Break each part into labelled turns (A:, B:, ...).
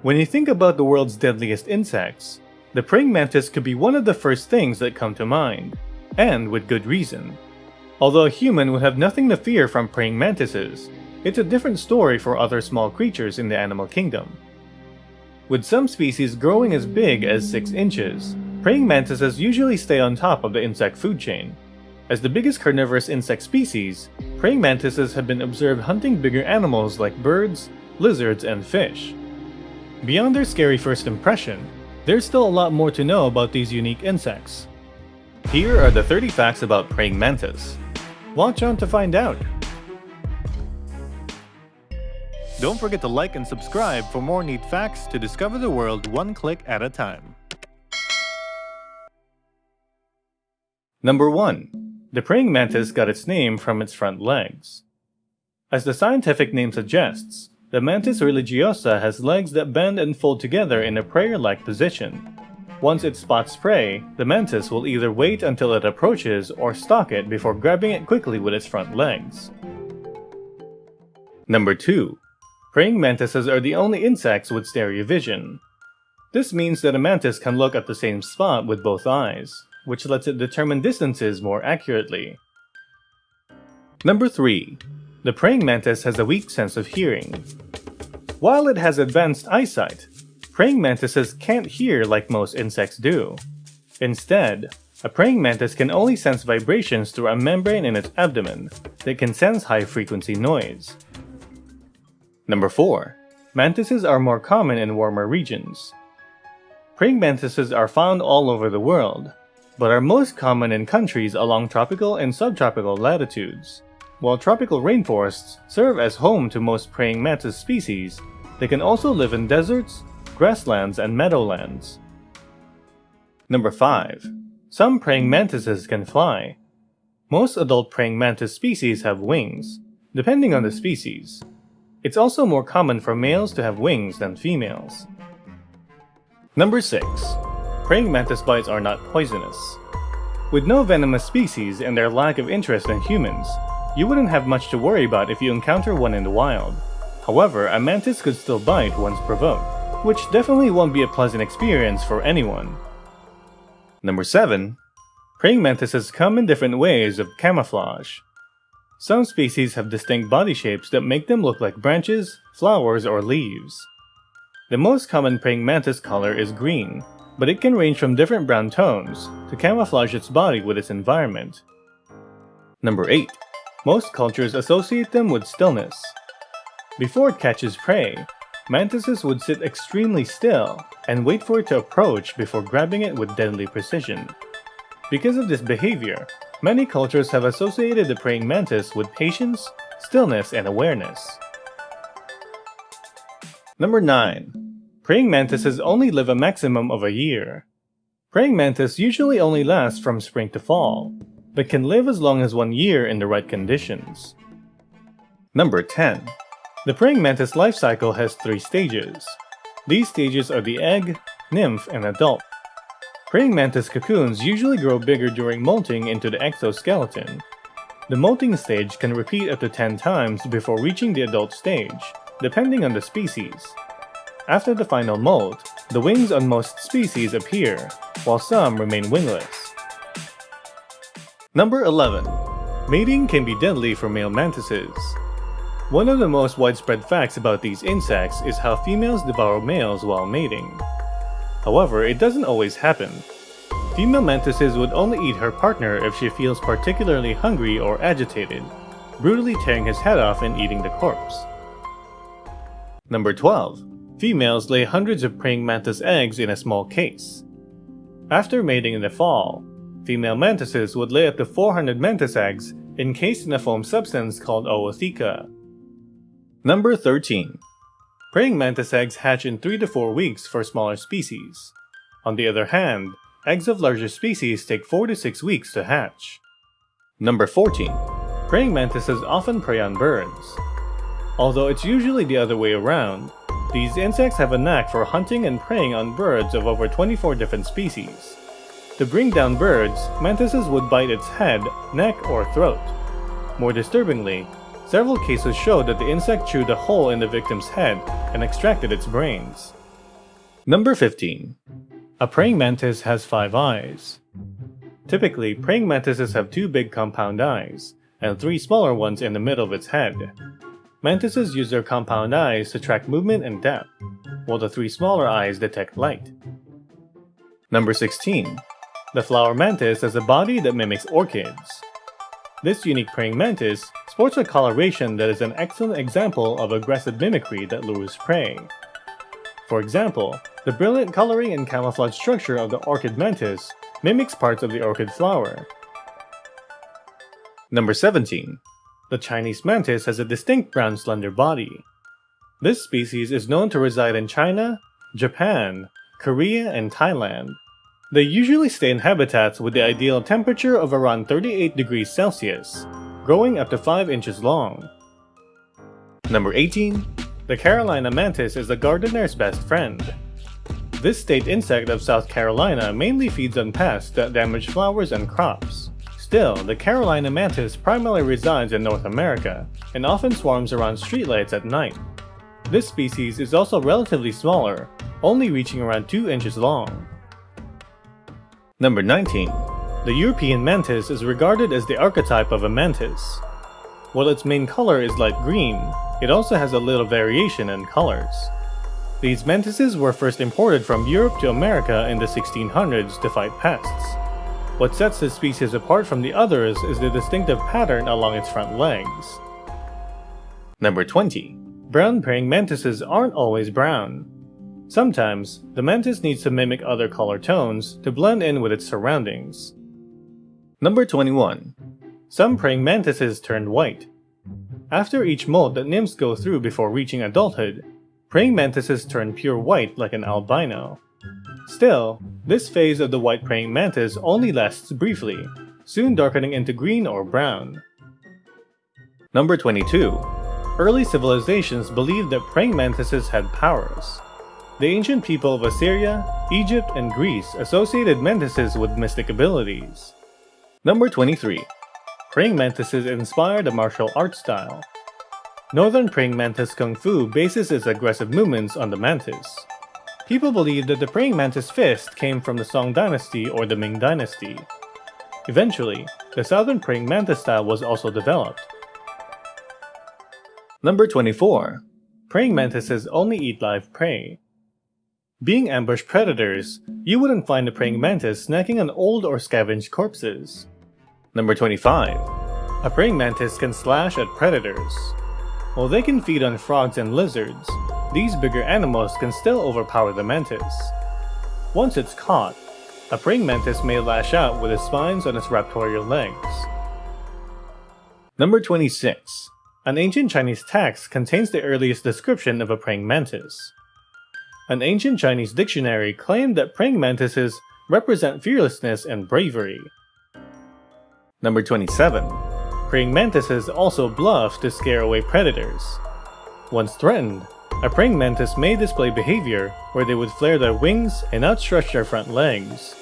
A: When you think about the world's deadliest insects, the praying mantis could be one of the first things that come to mind, and with good reason. Although a human would have nothing to fear from praying mantises, it's a different story for other small creatures in the animal kingdom. With some species growing as big as 6 inches, praying mantises usually stay on top of the insect food chain. As the biggest carnivorous insect species, praying mantises have been observed hunting bigger animals like birds, lizards, and fish. Beyond their scary first impression, there's still a lot more to know about these unique insects. Here are the 30 facts about praying mantis. Watch on to find out! Don't forget to like and subscribe for more neat facts to discover the world one click at a time. Number 1. The praying mantis got its name from its front legs. As the scientific name suggests, the Mantis religiosa has legs that bend and fold together in a prayer-like position. Once it spots prey, the mantis will either wait until it approaches or stalk it before grabbing it quickly with its front legs. Number 2. Praying mantises are the only insects with stereovision. This means that a mantis can look at the same spot with both eyes, which lets it determine distances more accurately. Number 3. The praying mantis has a weak sense of hearing. While it has advanced eyesight, praying mantises can't hear like most insects do. Instead, a praying mantis can only sense vibrations through a membrane in its abdomen that can sense high-frequency noise. Number 4. Mantises are more common in warmer regions. Praying mantises are found all over the world, but are most common in countries along tropical and subtropical latitudes. While tropical rainforests serve as home to most praying mantis species, they can also live in deserts, grasslands, and meadowlands. Number 5. Some praying mantises can fly. Most adult praying mantis species have wings, depending on the species. It's also more common for males to have wings than females. Number 6. Praying mantis bites are not poisonous. With no venomous species and their lack of interest in humans, you wouldn't have much to worry about if you encounter one in the wild. However, a mantis could still bite once provoked, which definitely won't be a pleasant experience for anyone. Number 7. Praying mantises come in different ways of camouflage. Some species have distinct body shapes that make them look like branches, flowers, or leaves. The most common praying mantis color is green, but it can range from different brown tones to camouflage its body with its environment. Number 8. Most cultures associate them with stillness. Before it catches prey, mantises would sit extremely still and wait for it to approach before grabbing it with deadly precision. Because of this behavior, many cultures have associated the praying mantis with patience, stillness, and awareness. Number 9. Praying mantises only live a maximum of a year. Praying mantis usually only last from spring to fall, but can live as long as one year in the right conditions. Number 10. The praying mantis life cycle has three stages. These stages are the egg, nymph, and adult. Praying mantis cocoons usually grow bigger during molting into the exoskeleton. The molting stage can repeat up to 10 times before reaching the adult stage, depending on the species. After the final molt, the wings on most species appear, while some remain wingless. Number 11. Mating can be deadly for male mantises. One of the most widespread facts about these insects is how females devour males while mating. However, it doesn't always happen. Female mantises would only eat her partner if she feels particularly hungry or agitated, brutally tearing his head off and eating the corpse. Number 12. Females lay hundreds of praying mantis eggs in a small case. After mating in the fall, Female mantises would lay up to 400 mantis eggs encased in a foam substance called ootheca. Number 13. Praying mantis eggs hatch in 3 to 4 weeks for smaller species. On the other hand, eggs of larger species take 4 to 6 weeks to hatch. Number 14. Praying mantises often prey on birds. Although it's usually the other way around, these insects have a knack for hunting and preying on birds of over 24 different species. To bring down birds, mantises would bite its head, neck, or throat. More disturbingly, several cases showed that the insect chewed a hole in the victim's head and extracted its brains. Number 15. A praying mantis has 5 eyes. Typically, praying mantises have two big compound eyes, and three smaller ones in the middle of its head. Mantises use their compound eyes to track movement and depth, while the three smaller eyes detect light. Number 16. The flower mantis has a body that mimics orchids. This unique praying mantis sports a coloration that is an excellent example of aggressive mimicry that lures prey. For example, the brilliant coloring and camouflage structure of the orchid mantis mimics parts of the orchid flower. Number 17. The Chinese mantis has a distinct brown slender body. This species is known to reside in China, Japan, Korea, and Thailand. They usually stay in habitats with the ideal temperature of around 38 degrees Celsius, growing up to 5 inches long. Number 18. The Carolina mantis is the gardener's best friend. This state insect of South Carolina mainly feeds on pests that damage flowers and crops. Still, the Carolina mantis primarily resides in North America, and often swarms around streetlights at night. This species is also relatively smaller, only reaching around 2 inches long. Number 19. The European mantis is regarded as the archetype of a mantis. While its main color is light green, it also has a little variation in colors. These mantises were first imported from Europe to America in the 1600s to fight pests. What sets this species apart from the others is the distinctive pattern along its front legs. Number 20. Brown praying mantises aren't always brown. Sometimes, the mantis needs to mimic other color tones to blend in with its surroundings. Number 21. Some praying mantises turn white. After each molt that nymphs go through before reaching adulthood, Praying mantises turn pure white like an albino. Still, this phase of the white praying mantis only lasts briefly, soon darkening into green or brown. Number 22. Early civilizations believed that praying mantises had powers. The ancient people of Assyria, Egypt, and Greece associated mantises with mystic abilities. Number 23. Praying mantises inspired a martial arts style. Northern praying mantis kung fu bases its aggressive movements on the mantis. People believe that the praying mantis fist came from the Song dynasty or the Ming dynasty. Eventually, the southern praying mantis style was also developed. Number 24. Praying mantises only eat live prey. Being ambush predators, you wouldn't find a praying mantis snacking on old or scavenged corpses. Number 25. A praying mantis can slash at predators. While they can feed on frogs and lizards, these bigger animals can still overpower the mantis. Once it's caught, a praying mantis may lash out with its spines on its raptorial legs. Number 26. An ancient Chinese text contains the earliest description of a praying mantis. An ancient Chinese dictionary claimed that praying mantises represent fearlessness and bravery. Number 27. Praying mantises also bluff to scare away predators. Once threatened, a praying mantis may display behavior where they would flare their wings and outstretch their front legs.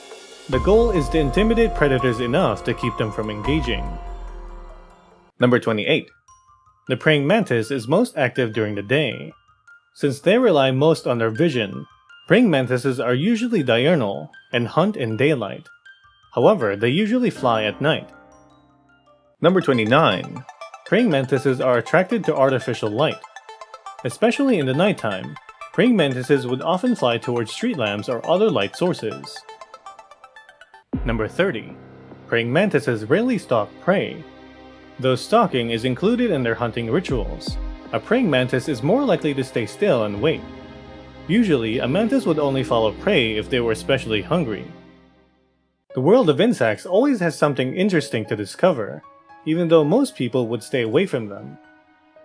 A: The goal is to intimidate predators enough to keep them from engaging. Number 28. The praying mantis is most active during the day. Since they rely most on their vision, praying mantises are usually diurnal and hunt in daylight. However, they usually fly at night. Number 29. Praying mantises are attracted to artificial light. Especially in the nighttime, praying mantises would often fly towards street lamps or other light sources. Number 30. Praying mantises rarely stalk prey. Though stalking is included in their hunting rituals, a praying mantis is more likely to stay still and wait. Usually, a mantis would only follow prey if they were especially hungry. The world of insects always has something interesting to discover, even though most people would stay away from them.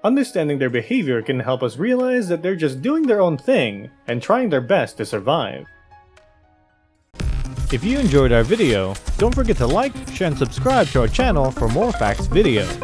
A: Understanding their behavior can help us realize that they're just doing their own thing and trying their best to survive. If you enjoyed our video, don't forget to like, share, and subscribe to our channel for more facts videos.